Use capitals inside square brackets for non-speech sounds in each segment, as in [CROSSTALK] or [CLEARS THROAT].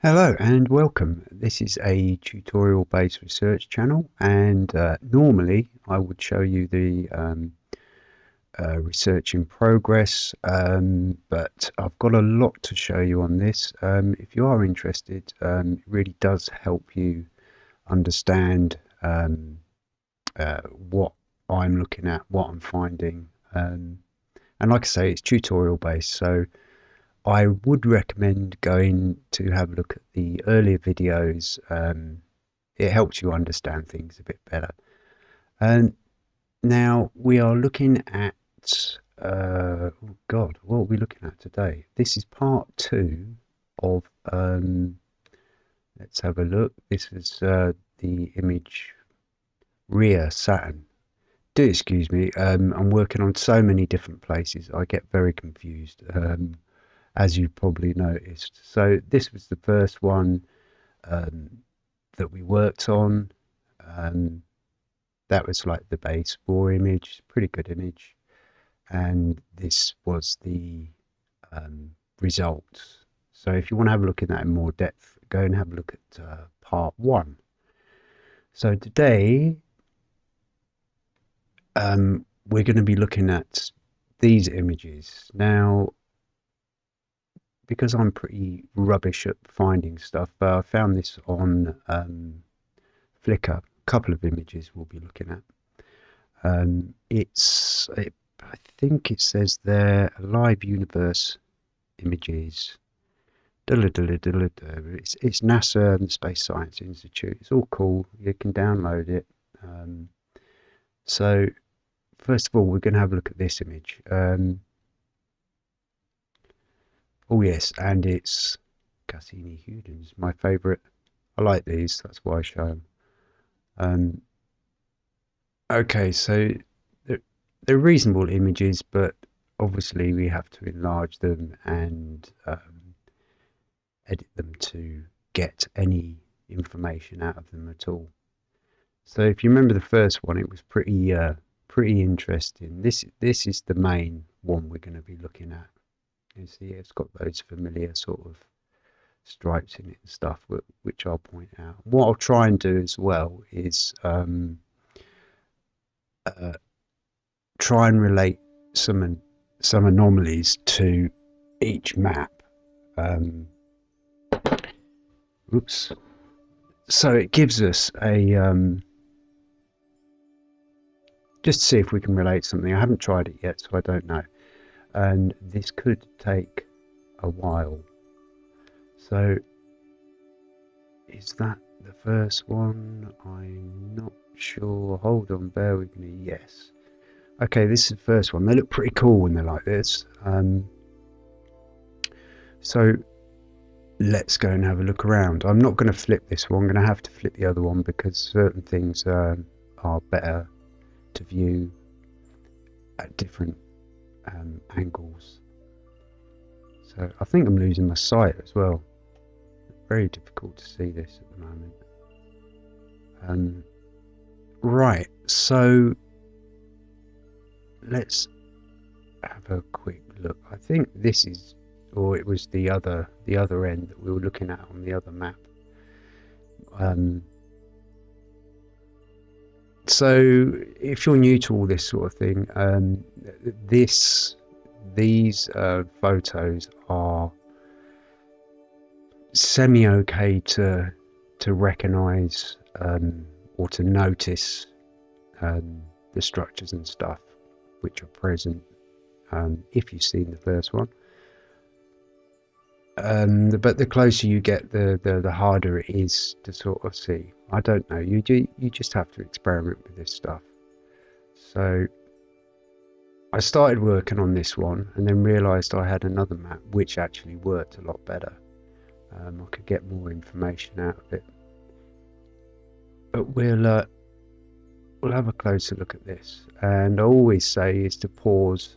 Hello and welcome. This is a tutorial based research channel and uh, normally I would show you the um, uh, research in progress um, but I've got a lot to show you on this. Um, if you are interested um, it really does help you understand um, uh, what I'm looking at, what I'm finding um, and like I say it's tutorial based so I would recommend going to have a look at the earlier videos. Um, it helps you understand things a bit better. And now we are looking at, uh, oh God, what are we looking at today? This is part two of, um, let's have a look. This is uh, the image Rhea Saturn. Do excuse me, um, I'm working on so many different places. I get very confused. As you probably noticed. So this was the first one um, that we worked on. Um, that was like the base raw image, pretty good image. And this was the um, result. So if you want to have a look at that in more depth, go and have a look at uh, part one. So today, um, we're going to be looking at these images. Now, because I'm pretty rubbish at finding stuff, uh, I found this on um, Flickr. A couple of images we'll be looking at. Um, it's, it, I think it says there, live universe images. It's, it's NASA and the Space Science Institute. It's all cool. You can download it. Um, so, first of all, we're going to have a look at this image. Um, Oh yes, and it's Cassini Huygens, my favourite. I like these, that's why I show them. Um, okay, so they're, they're reasonable images, but obviously we have to enlarge them and um, edit them to get any information out of them at all. So if you remember the first one, it was pretty uh, pretty interesting. This this is the main one we're going to be looking at. You see, it's got those familiar sort of stripes in it and stuff, which I'll point out. What I'll try and do as well is um, uh, try and relate some some anomalies to each map. Um, oops. So it gives us a um, just to see if we can relate something. I haven't tried it yet, so I don't know and this could take a while. So, is that the first one? I'm not sure. Hold on, bear with me. Yes. Okay, this is the first one. They look pretty cool when they're like this. Um, so, let's go and have a look around. I'm not going to flip this one. I'm going to have to flip the other one because certain things uh, are better to view at different um, angles. So I think I'm losing my sight as well. Very difficult to see this at the moment. Um, right, so let's have a quick look. I think this is, or it was the other, the other end that we were looking at on the other map. Um, so if you're new to all this sort of thing, um, this these uh, photos are semi okay to to recognize um, or to notice um, the structures and stuff which are present um, if you've seen the first one. Um, but the closer you get, the, the the harder it is to sort of see. I don't know. You do. You just have to experiment with this stuff. So I started working on this one, and then realised I had another map which actually worked a lot better. Um, I could get more information out of it. But we'll uh, we'll have a closer look at this. And I always say is to pause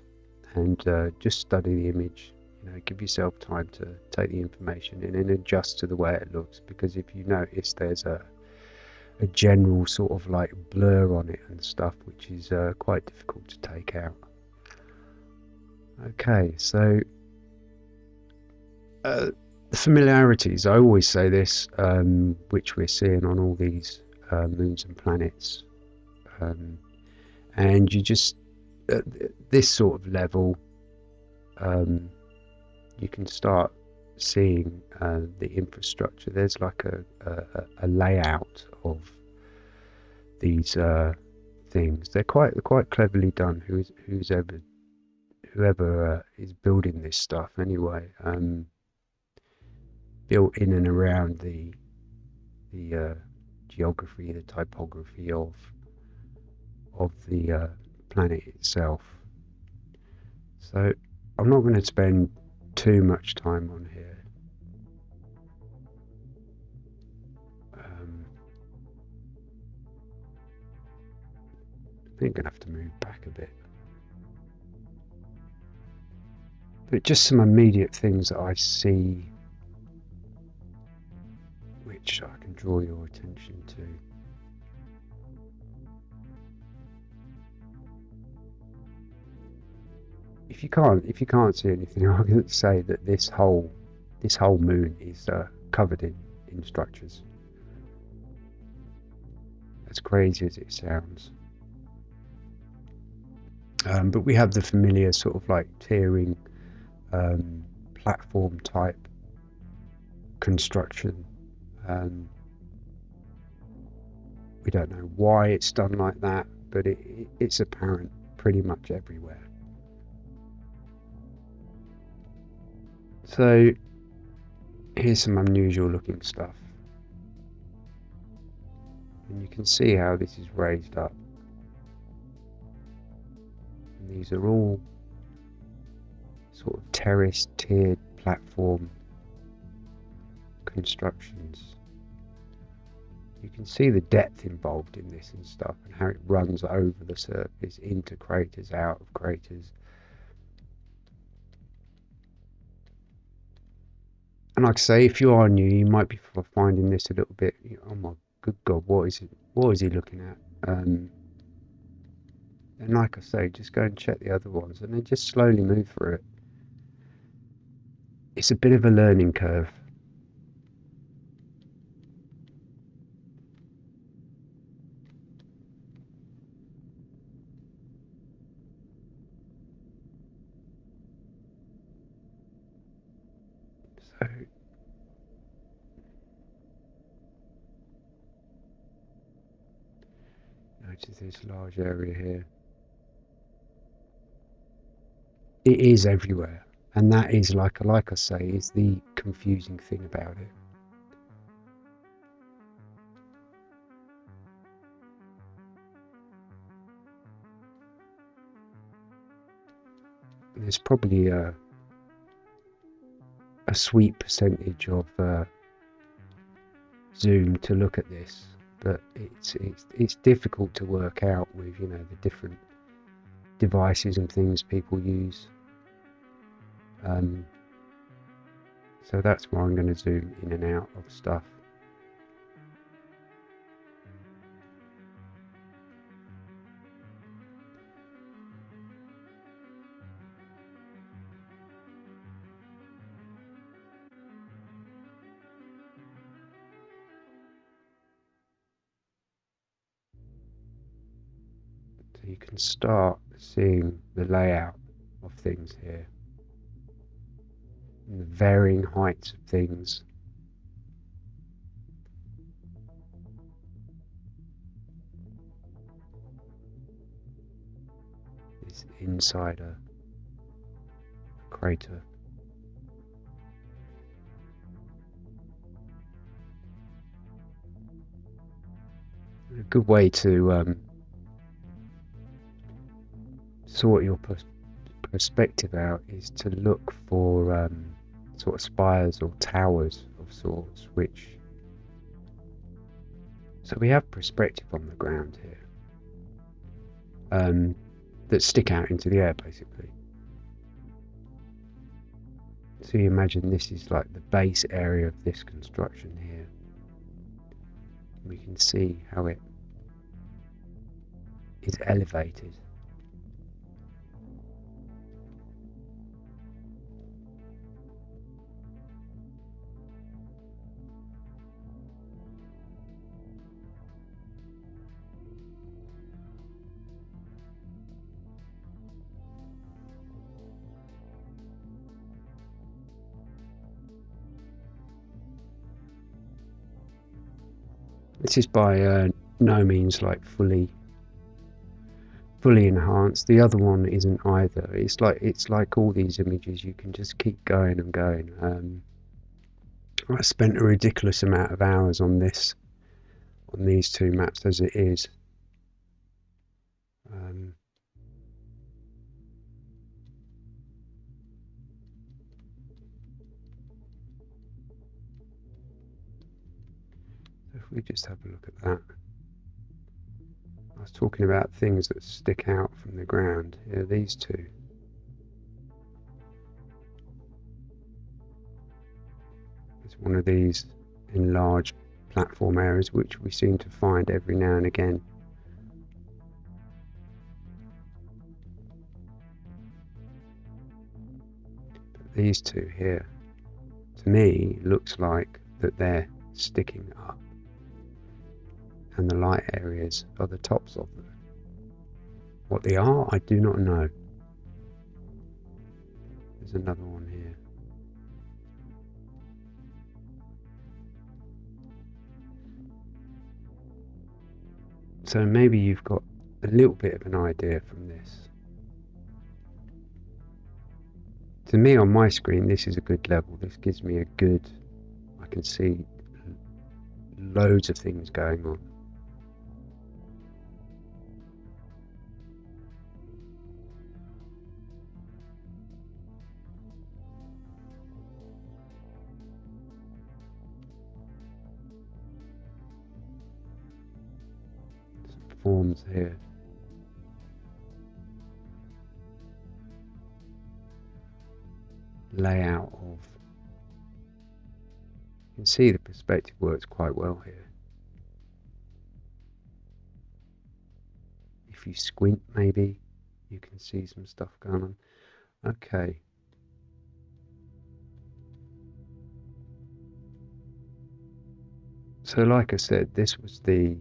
and uh, just study the image you know give yourself time to take the information in and adjust to the way it looks because if you notice there's a a general sort of like blur on it and stuff which is uh, quite difficult to take out okay so uh, the familiarities, I always say this, um, which we're seeing on all these uh, moons and planets. Um, and you just, at this sort of level, um, you can start seeing uh, the infrastructure. There's like a, a, a layout of these uh, things. They're quite quite cleverly done. Who's who's ever whoever uh, is building this stuff anyway. Um, built in and around the the uh, geography, the typography of of the uh, planet itself. So I'm not going to spend too much time on here. Think I'm going to have to move back a bit. But just some immediate things that I see which I can draw your attention to. If you can't, if you can't see anything, [LAUGHS] going to say that this whole, this whole moon is uh, covered in in structures. As crazy as it sounds. Um, but we have the familiar sort of like tiering um, platform type construction um, we don't know why it's done like that, but it, it, it's apparent pretty much everywhere. So here's some unusual looking stuff. And you can see how this is raised up. And these are all sort of terraced, tiered platform constructions. You can see the depth involved in this and stuff and how it runs over the surface into craters, out of craters. And like I say, if you are new, you might be finding this a little bit, oh my good God, what is it? What is he looking at? Um, and like I say, just go and check the other ones and then just slowly move through it. It's a bit of a learning curve. So notice this large area here. It is everywhere, and that is like like I say, is the confusing thing about it. There's probably a a sweet percentage of uh, zoom to look at this, but it's it's it's difficult to work out with you know the different devices and things people use. Um, so that's why I'm going to zoom in and out of stuff. So you can start seeing the layout of things here. The varying heights of things. Is inside a crater. A good way to um, sort your pers perspective out is to look for um, sort of spires or towers of sorts, which so we have perspective on the ground here um, that stick out into the air basically. So you imagine this is like the base area of this construction here. We can see how it is elevated This is by uh, no means like fully fully enhanced. The other one isn't either. It's like it's like all these images. You can just keep going and going. Um, I spent a ridiculous amount of hours on this, on these two maps as it is. Um, we just have a look at that. I was talking about things that stick out from the ground. Yeah, these two. It's one of these enlarged platform areas which we seem to find every now and again. But these two here, to me, looks like that they're sticking up and the light areas are the tops of them. What they are, I do not know. There's another one here. So maybe you've got a little bit of an idea from this. To me on my screen this is a good level. This gives me a good, I can see loads of things going on. Here. Layout of. You can see the perspective works quite well here. If you squint, maybe you can see some stuff going on. Okay. So, like I said, this was the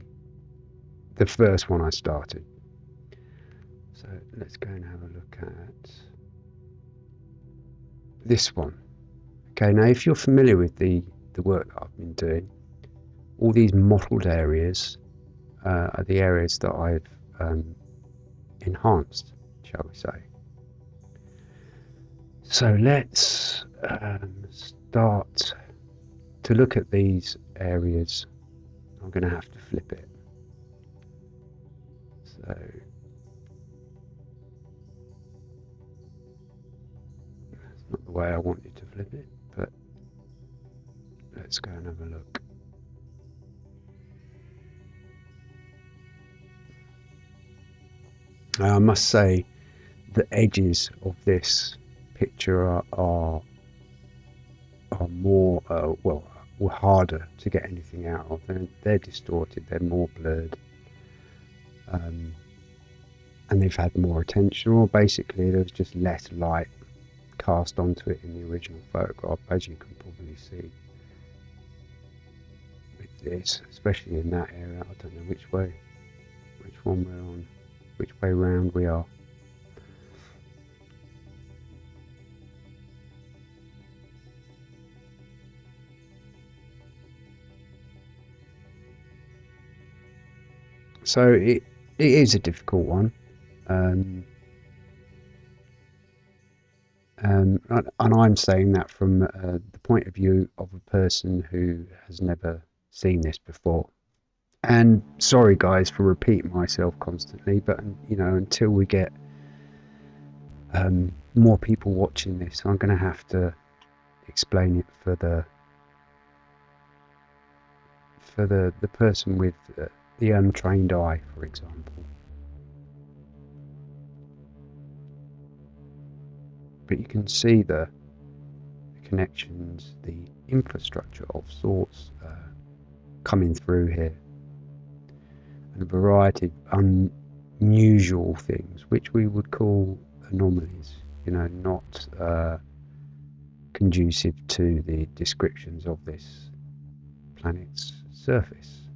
the first one I started. So let's go and have a look at this one. Okay, now if you're familiar with the, the work I've been doing, all these mottled areas uh, are the areas that I've um, enhanced, shall we say. So let's um, start to look at these areas. I'm going to have to flip it. So that's not the way I want you to flip it, but let's go and have a look. I must say the edges of this picture are are, are more uh, well were harder to get anything out of. They're, they're distorted. They're more blurred um, and they've had more attention, or basically there was just less light cast onto it in the original photograph, as you can probably see with this, especially in that area. I don't know which way, which one we're on, which way round we are. So it it is a difficult one. Um, um, and I'm saying that from uh, the point of view of a person who has never seen this before. And sorry, guys, for repeating myself constantly, but you know, until we get um, more people watching this, I'm going to have to explain it for the for the the person with uh, the untrained eye, for example. But you can see the, connections, the infrastructure of sorts uh, coming through here, and a variety of unusual things, which we would call anomalies. You know, not uh, conducive to the descriptions of this planet's surface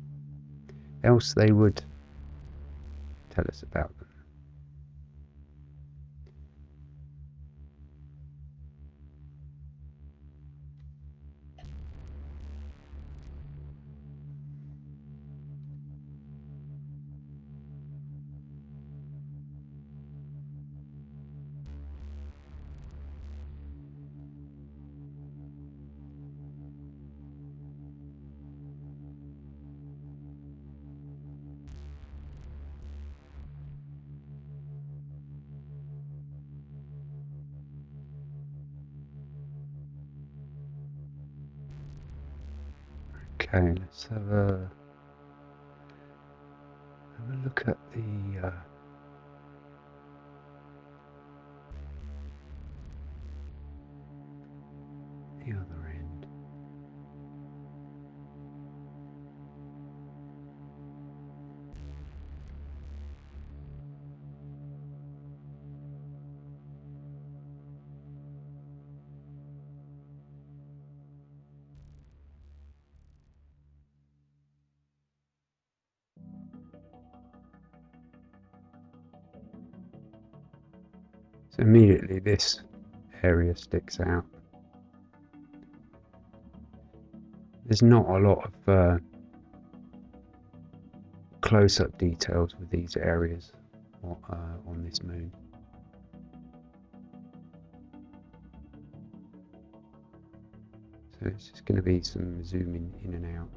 else they would tell us about Okay, let's have a have a look at the uh, So immediately this area sticks out. There's not a lot of uh, close-up details with these areas uh, on this moon. So it's just going to be some zooming in and out.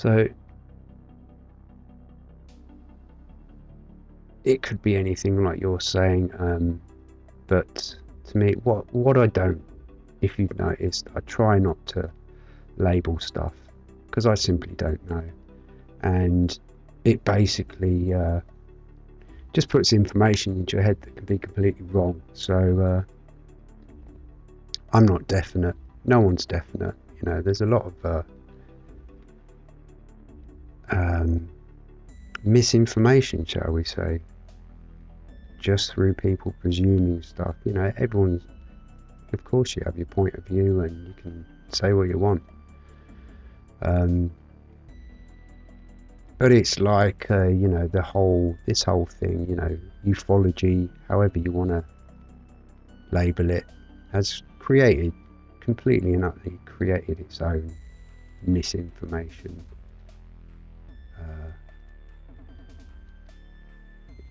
So it could be anything like you're saying, um, but to me, what what I don't, if you've noticed, I try not to label stuff because I simply don't know, and it basically uh, just puts information into your head that can be completely wrong. So uh, I'm not definite. No one's definite. You know, there's a lot of uh, um, misinformation, shall we say, just through people presuming stuff. You know, everyone's, of course, you have your point of view and you can say what you want. Um, but it's like, uh, you know, the whole, this whole thing, you know, ufology, however you want to label it, has created, completely and utterly created its own misinformation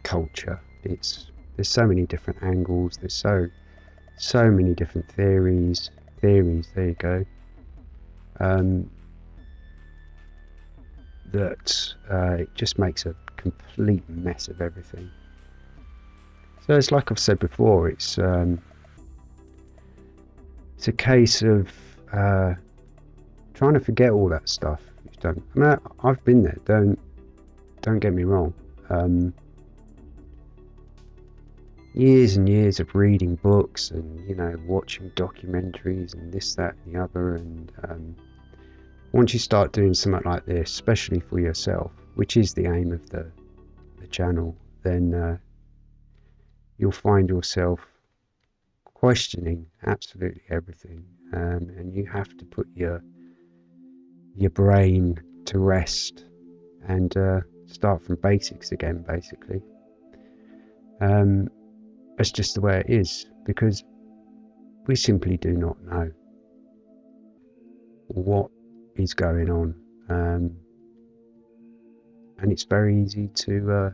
culture. It's there's so many different angles. There's so so many different theories. Theories. There you go. Um, that uh, it just makes a complete mess of everything. So it's like I've said before. It's um, it's a case of uh, trying to forget all that stuff done. I mean, I, have been there. Don't don't get me wrong. Um, years and years of reading books and you know watching documentaries and this, that, and the other. And um, once you start doing something like this, especially for yourself, which is the aim of the the channel, then uh, you'll find yourself questioning absolutely everything, um, and you have to put your your brain to rest and uh, start from basics again, basically. Um, that's just the way it is because we simply do not know what is going on. Um, and it's very easy to uh,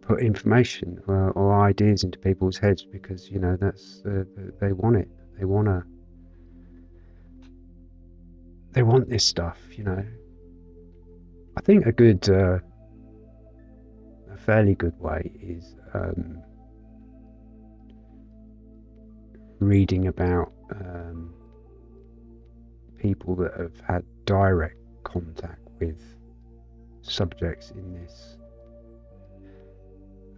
put information or, or, ideas into people's heads because you know that's uh, they want it. They want to. They want this stuff, you know. I think a good, uh, fairly good way is um, reading about um, people that have had direct contact with subjects in this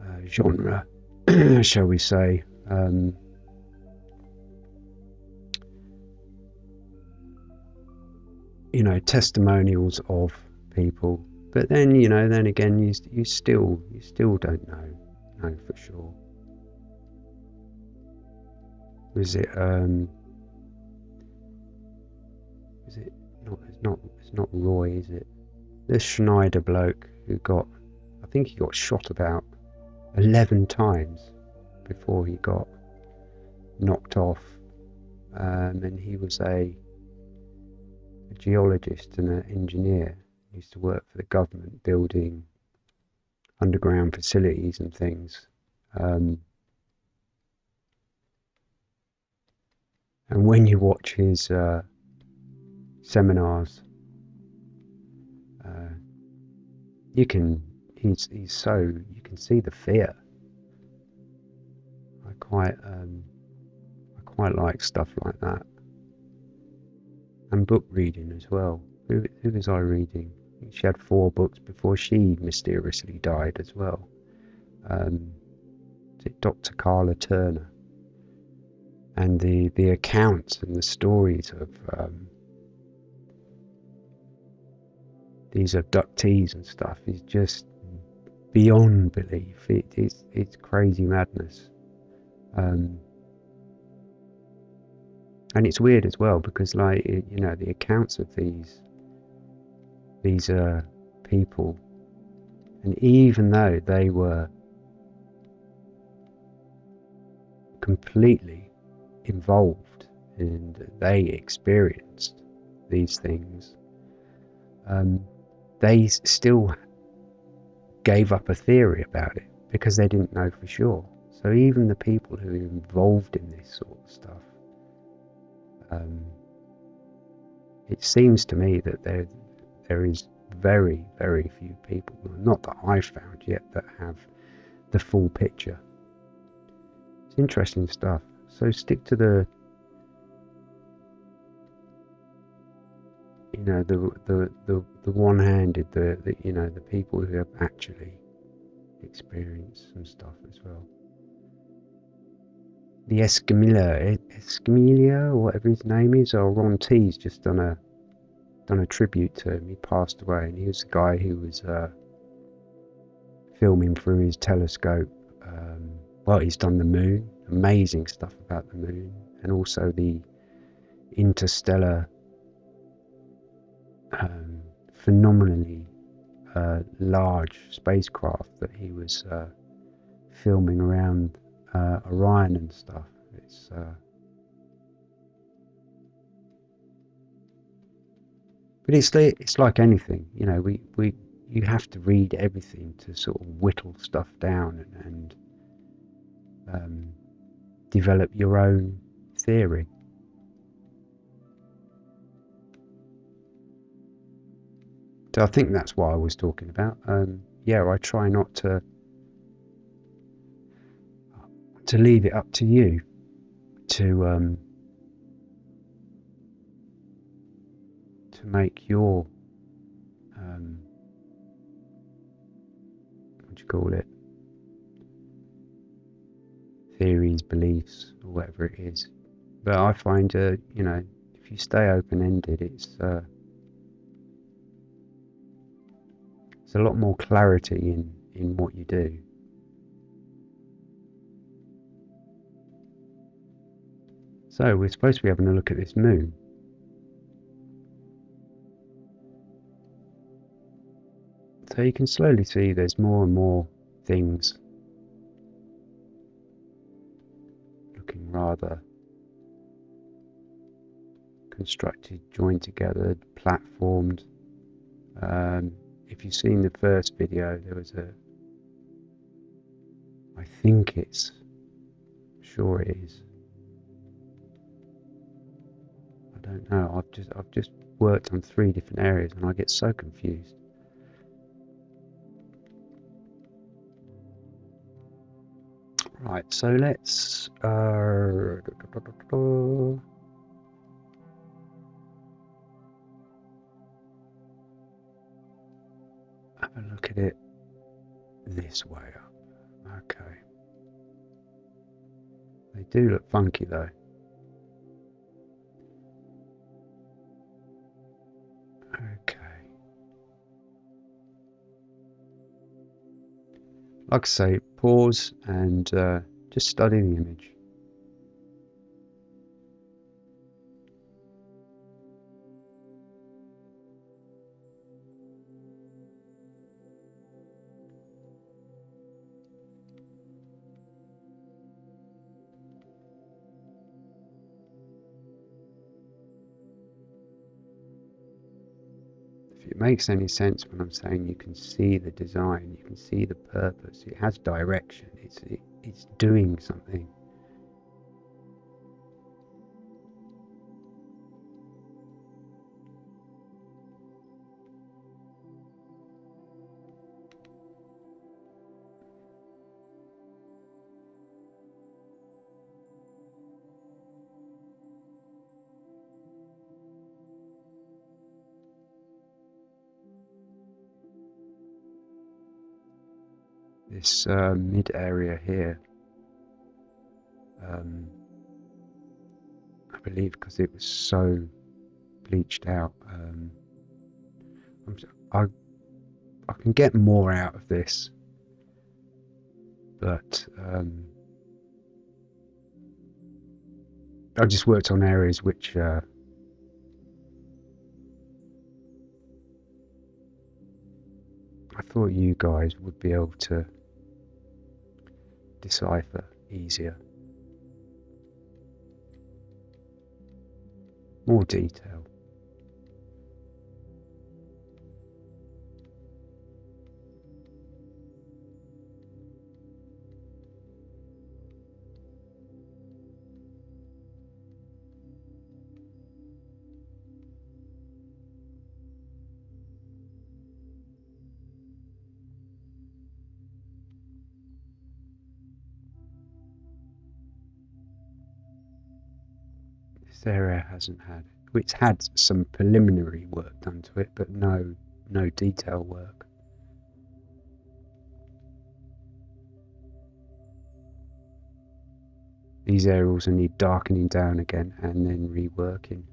uh, genre, [CLEARS THROAT] shall we say. Um, you know, testimonials of people, but then you know, then again, you you still you still don't know, know for sure. Was it um? Is it not? It's not. It's not Roy, is it? This Schneider bloke who got, I think he got shot about 11 times before he got knocked off. Um, and he was a, a geologist and an engineer. Used to work for the government building underground facilities and things. Um, And when you watch his uh, seminars, uh, you can he's he's so you can see the fear. I quite um, I quite like stuff like that, and book reading as well. Who who was I reading? She had four books before she mysteriously died as well. Um, Dr. Karla Turner, and the the accounts and the stories of um, these abductees and stuff is just beyond belief. It, it's it's crazy madness, um, and it's weird as well because like you know the accounts of these these uh, people, and even though they were completely involved and they experienced these things, um, they still gave up a theory about it because they didn't know for sure. So even the people who are involved in this sort of stuff, um, it seems to me that there there is very very few people, not that I've found yet, that have the full picture. It's interesting stuff. So stick to the you know the the the, the one-handed the, the you know the people who have actually experienced some stuff as well the Escamilla eh? Escamilla whatever his name is or Ron T's just done a done a tribute to him he passed away and he was the guy who was uh, filming through his telescope um, well he's done the moon amazing stuff about the moon and also the interstellar um, phenomenally uh, large spacecraft that he was uh, filming around uh, Orion and stuff. It's but it's it's like anything, you know. We we you have to read everything to sort of whittle stuff down and, and um, develop your own theory. So I think that's what I was talking about. Um, yeah, I try not to to leave it up to you to um, to make your um, what do you call it theories, beliefs, or whatever it is. But I find, uh, you know, if you stay open ended, it's uh, There's a lot more clarity in, in what you do. So we're supposed to be having a look at this moon. So you can slowly see there's more and more things looking rather constructed, joined together, platformed. Um, if you've seen the first video, there was a. I think it's. Sure, it is. I don't know. I've just I've just worked on three different areas and I get so confused. Right, so let's. Uh, have a look at it this way up. Okay. They do look funky though. Like I say, pause and uh, just study the image. Makes any sense when I'm saying you can see the design, you can see the purpose, it has direction, it's, it, it's doing something. This uh, mid area here. Um, I believe because it was so bleached out. Um, I I can get more out of this, but um, I just worked on areas which uh, I thought you guys would be able to decipher easier. More detail. Area hasn't had it's had some preliminary work done to it, but no no detail work. These areas will need darkening down again and then reworking.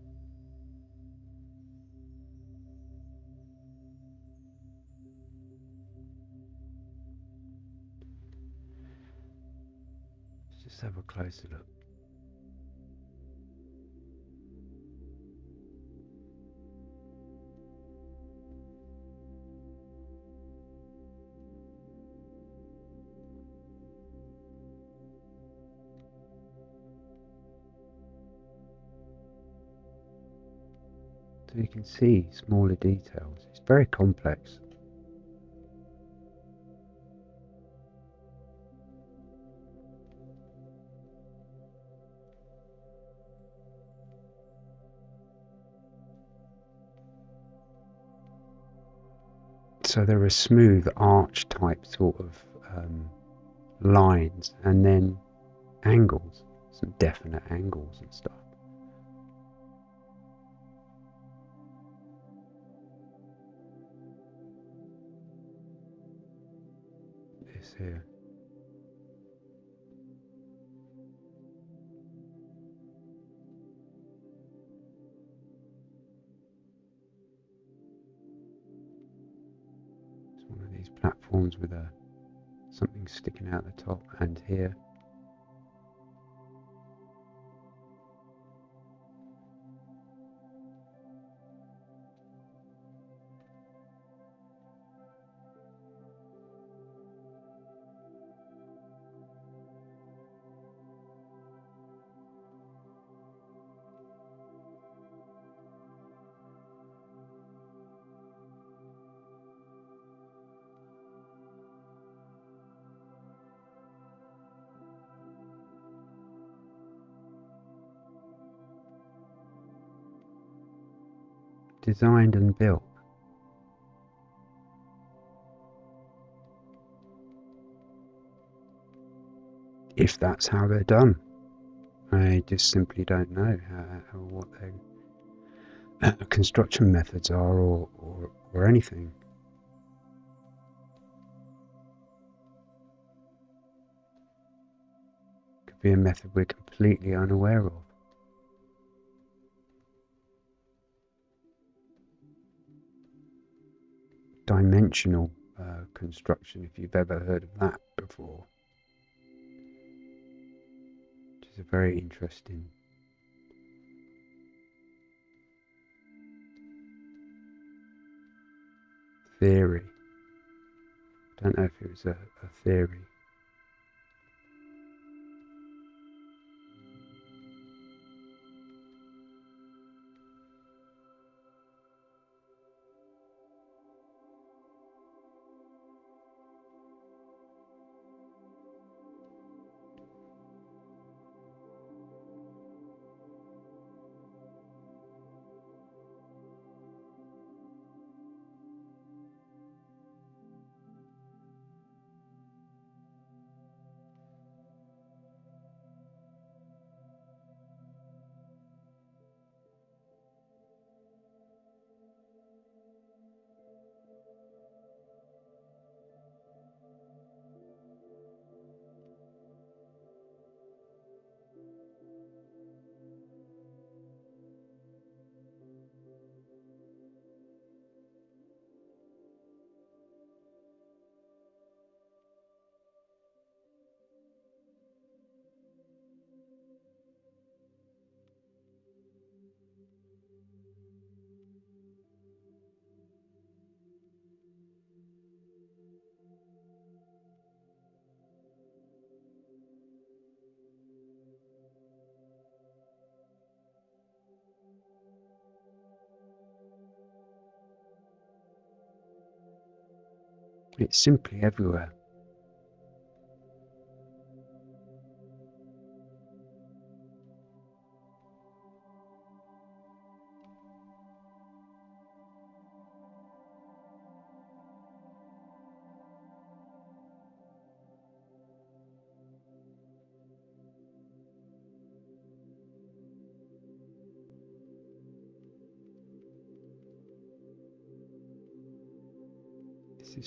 Let's just have a closer look. So you can see smaller details. It's very complex. So there are smooth arch type sort of um, lines and then angles, some definite angles and stuff. Here. It's one of these platforms with a something sticking out the top and here designed and built. If that's how they're done. I just simply don't know how, what their uh, construction methods are or, or, or anything. Could be a method we're completely unaware of. Dimensional uh, construction, if you've ever heard of that before. Which is a very interesting theory. I don't know if it was a, a theory. It's simply everywhere.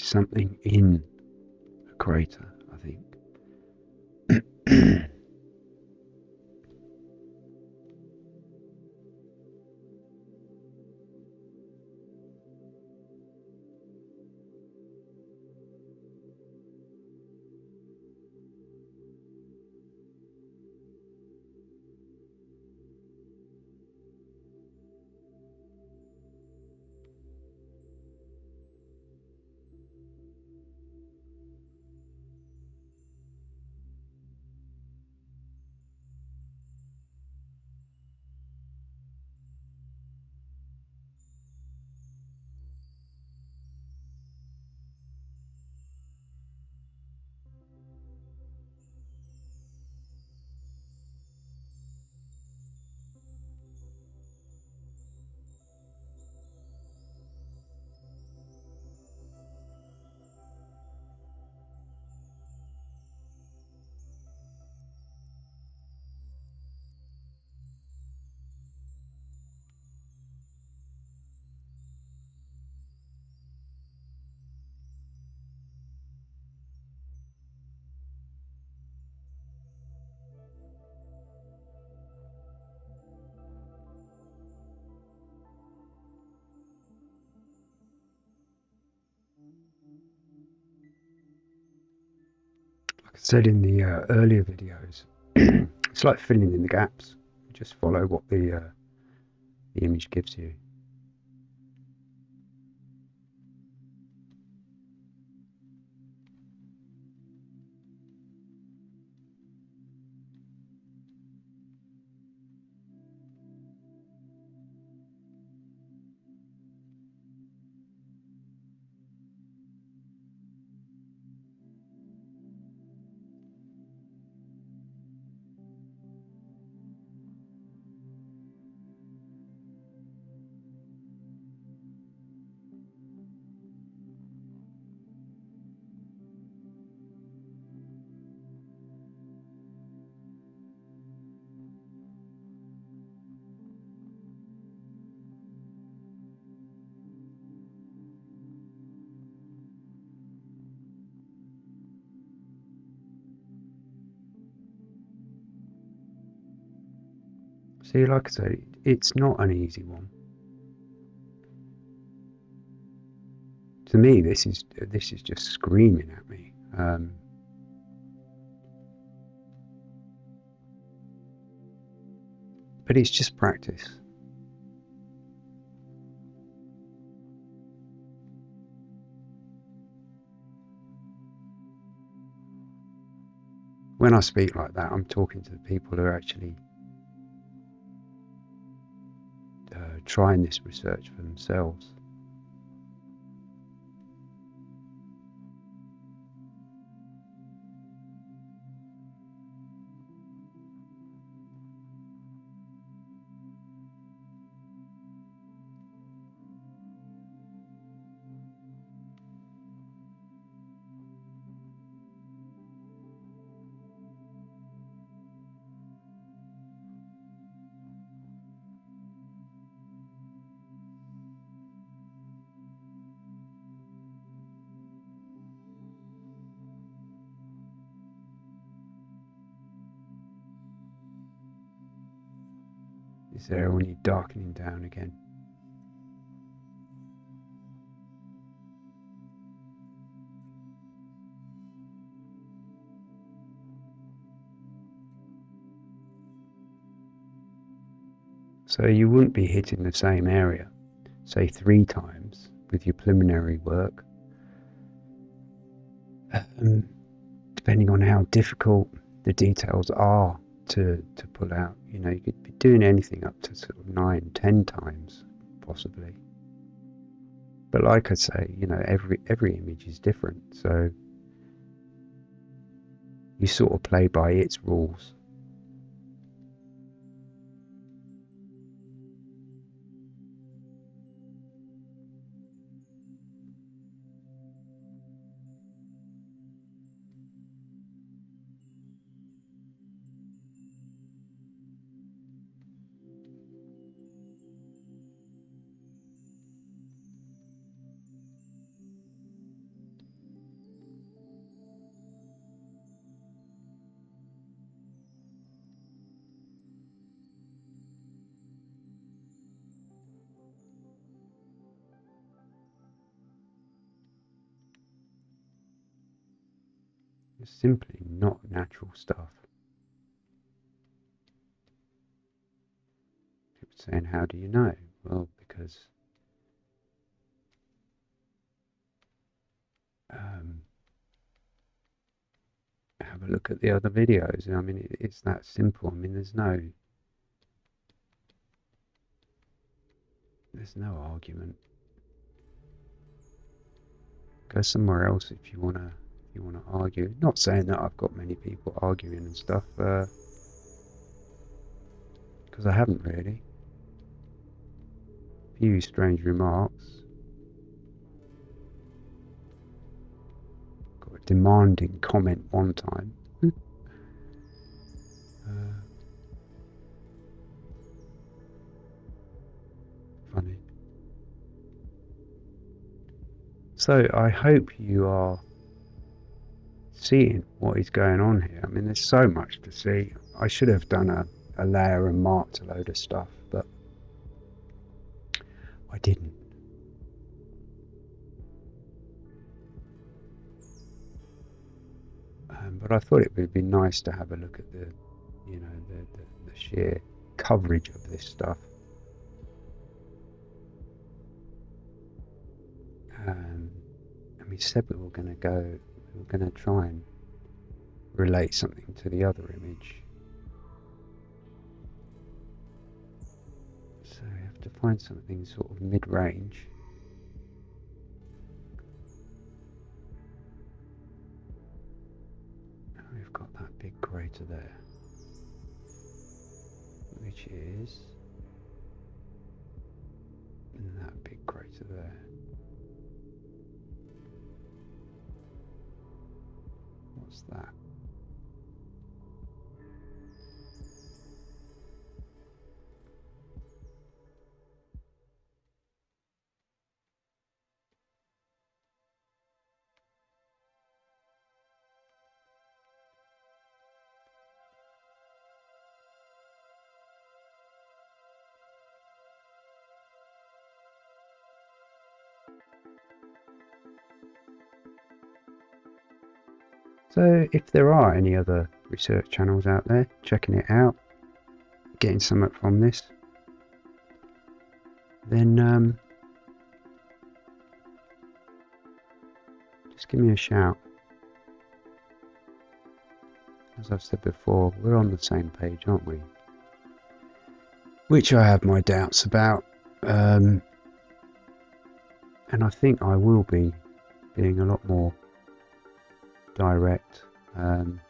Something in a crater, Like I said in the uh, earlier videos, [CLEARS THROAT] it's like filling in the gaps. Just follow what the uh, the image gives you. See, like I say, it's not an easy one. To me, this is this is just screaming at me. Um, but it's just practice. When I speak like that, I'm talking to the people who are actually trying this research for themselves. Is there you're darkening down again. So you wouldn't be hitting the same area, say three times with your preliminary work, um, depending on how difficult the details are to, to pull out. You know, you could be doing anything up to sort of nine, ten times, possibly. but like I say, you know, every every image is different, so you sort of play by its rules. Simply not natural stuff. People saying, How do you know? Well, because um, have a look at the other videos. I mean, it, it's that simple. I mean, there's no there's no argument. Go somewhere else if you wanna you want to argue. Not saying that I've got many people arguing and stuff, because uh, I haven't really. A Few strange remarks. Got a demanding comment one time. [LAUGHS] uh, funny. So I hope you are seeing what is going on here. I mean, there's so much to see. I should have done a, a layer and marked a load of stuff, but I didn't. Um, but I thought it would be nice to have a look at the, you know, the, the, the sheer coverage of this stuff. Um, and we said we were going to go we're going to try and relate something to the other image. So we have to find something sort of mid-range. We've got that big crater there, which is that big crater there. That? So if there are any other research channels out there checking it out, getting something from this, then um, just give me a shout. As I've said before, we're on the same page, aren't we? Which I have my doubts about. Um, and I think I will be being a lot more direct. Um,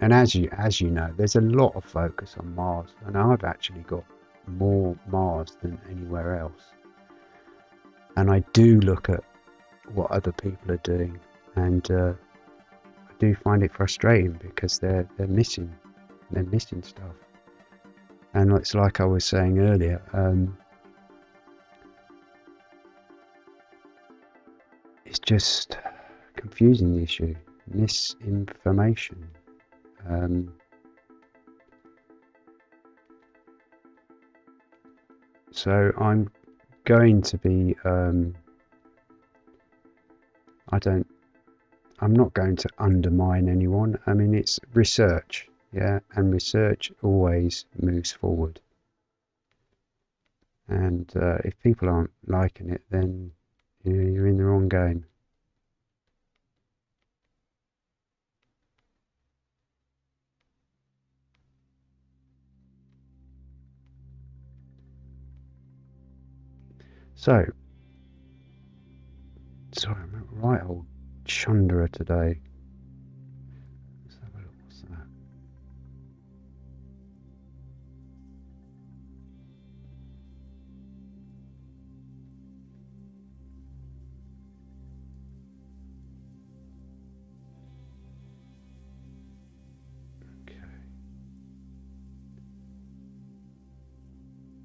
and as you as you know, there's a lot of focus on Mars, and I've actually got more Mars than anywhere else. And I do look at what other people are doing, and uh, I do find it frustrating because they're they're missing they're missing stuff. And it's like I was saying earlier. Um, it's just confusing the issue, misinformation. Um, so I'm going to be, um, I don't, I'm not going to undermine anyone. I mean, it's research, yeah, and research always moves forward. And uh, if people aren't liking it, then you're in the wrong game. So, sorry, I'm a right old chundera today.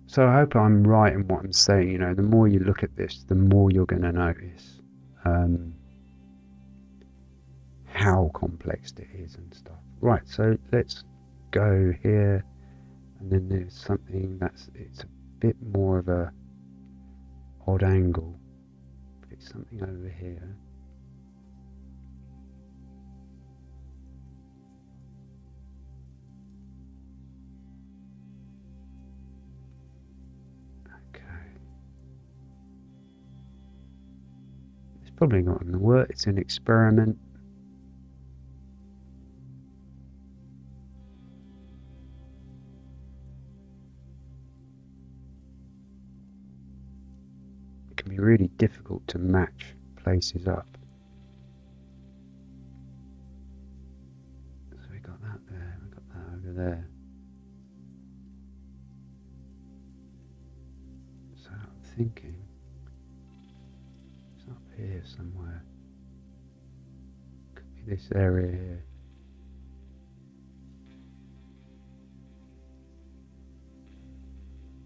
So I hope I'm right in what I'm saying. You know, the more you look at this, the more you're going to notice um, how complex it is and stuff. Right. So let's go here, and then there's something that's it's a bit more of a odd angle. But it's something over here. Probably not going to work. It's an experiment. It can be really difficult to match places up. So we got that there, we got that over there. So I'm thinking here somewhere. Could be this area here.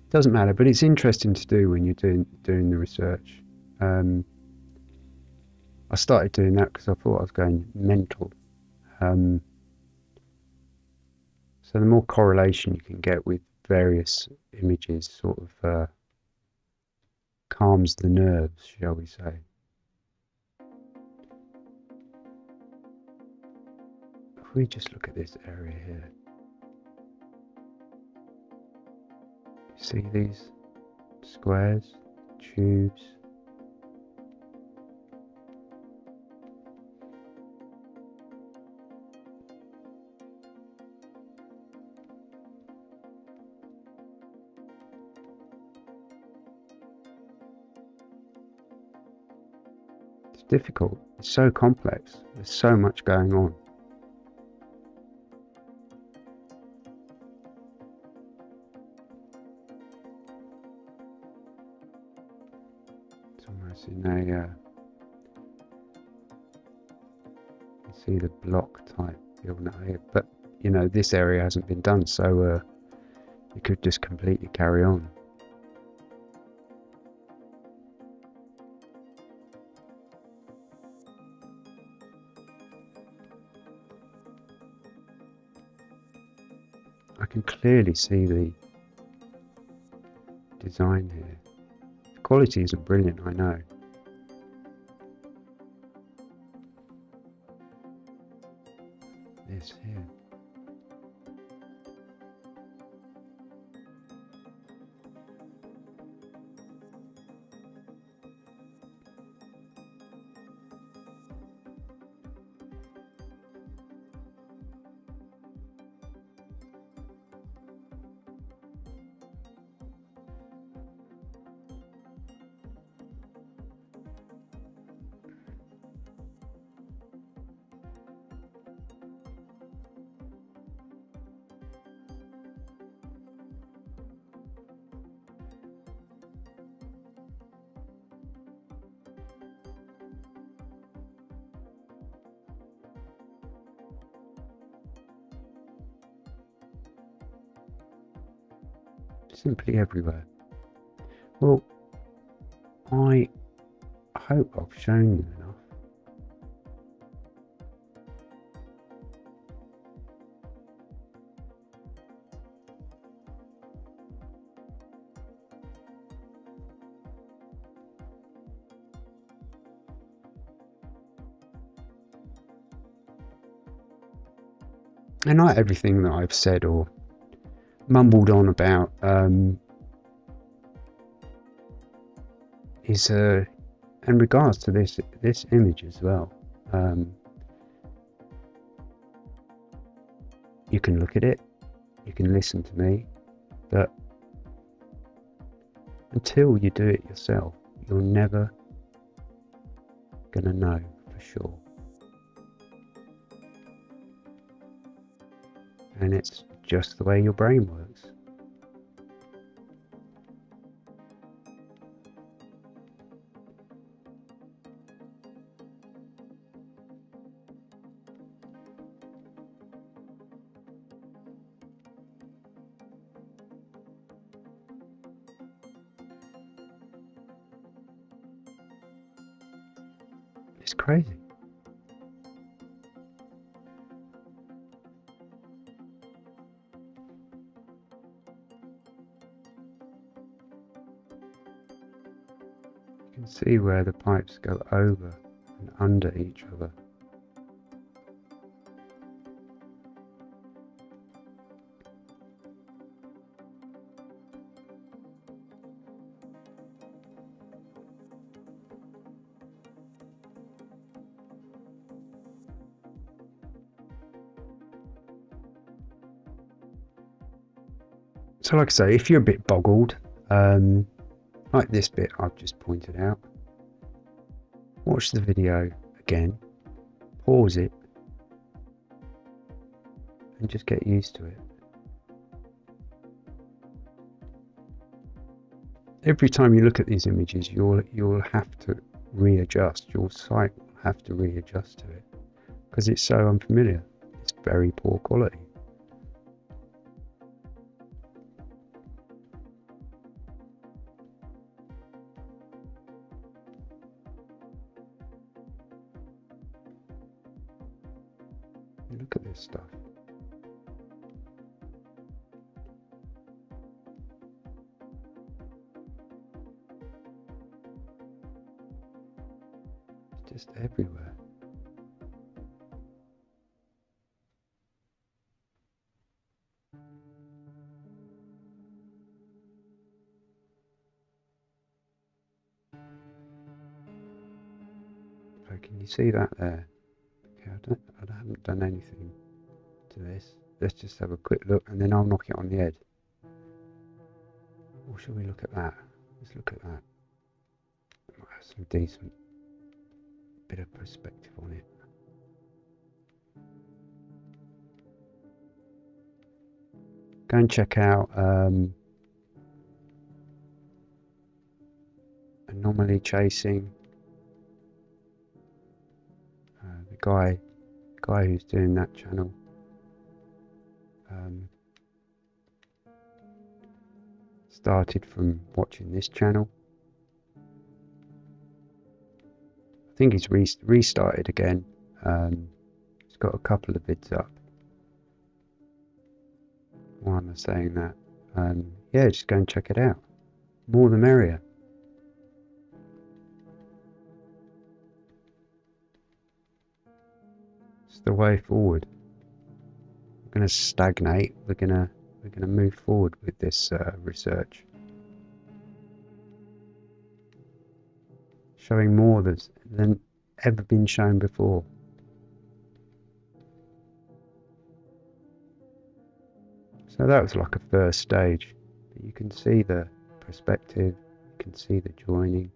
Doesn't matter, but it's interesting to do when you're doing doing the research. Um, I started doing that because I thought I was going mental. Um, so the more correlation you can get with various images, sort of uh, calms the nerves, shall we say. If we just look at this area here, you see these squares, tubes. It's difficult. It's so complex. There's so much going on. This area hasn't been done, so uh, you could just completely carry on. I can clearly see the design here. The quality isn't brilliant, I know. Simply everywhere. Well, I hope I've shown you enough. And not everything that I've said or mumbled on about um, is uh, in regards to this this image as well. Um, you can look at it, you can listen to me, but until you do it yourself, you're never to know for sure. And it's just the way your brain works. It's crazy. See where the pipes go over and under each other. So like I say, if you're a bit boggled, um, like this bit I've just pointed out, watch the video again, pause it, and just get used to it. Every time you look at these images, you'll you'll have to readjust. Your sight will have to readjust to it because it's so unfamiliar. It's very poor quality. Can you see that there? Okay, I don't, I haven't done anything to this. Let's just have a quick look and then I'll knock it on the head. Or shall we look at that? Let's look at that. Might have some decent bit of perspective on it. Go and check out um, Anomaly Chasing. Guy guy who's doing that channel um, started from watching this channel. I think he's re restarted again. Um, he's got a couple of vids up. Why am I saying that? Um, yeah, just go and check it out. More the merrier. The way forward. We're going to stagnate. We're going to we're going to move forward with this uh, research. Showing more than ever been shown before. So that was like a first stage. But you can see the perspective, you can see the joining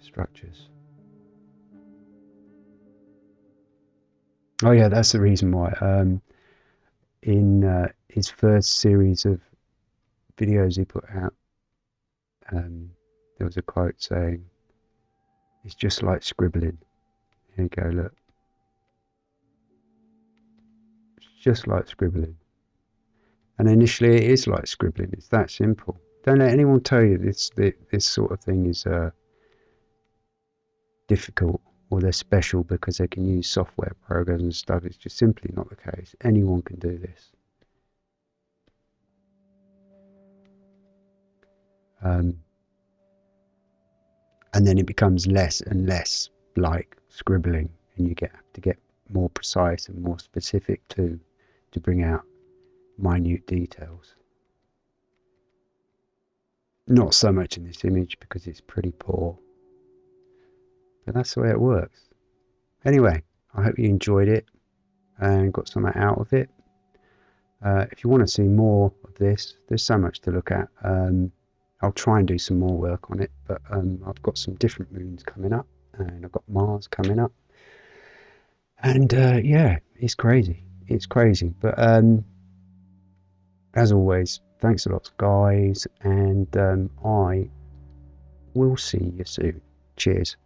structures. Oh yeah, that's the reason why. Um, in uh, his first series of videos he put out, um, there was a quote saying, "It's just like scribbling." Here you go, look. It's just like scribbling. And initially, it is like scribbling. It's that simple. Don't let anyone tell you this this sort of thing is uh, difficult or they're special because they can use software programs and stuff. It's just simply not the case. Anyone can do this. Um, and then it becomes less and less like scribbling, and you get to get more precise and more specific too, to bring out minute details. Not so much in this image because it's pretty poor but that's the way it works. Anyway, I hope you enjoyed it and got something out of it. Uh, if you want to see more of this. There's so much to look at. Um, I'll try and do some more work on it, but um, I've got some different moons coming up, and I've got Mars coming up, and uh, yeah, it's crazy. It's crazy, but um, as always, thanks a lot, guys, and um, I will see you soon. Cheers.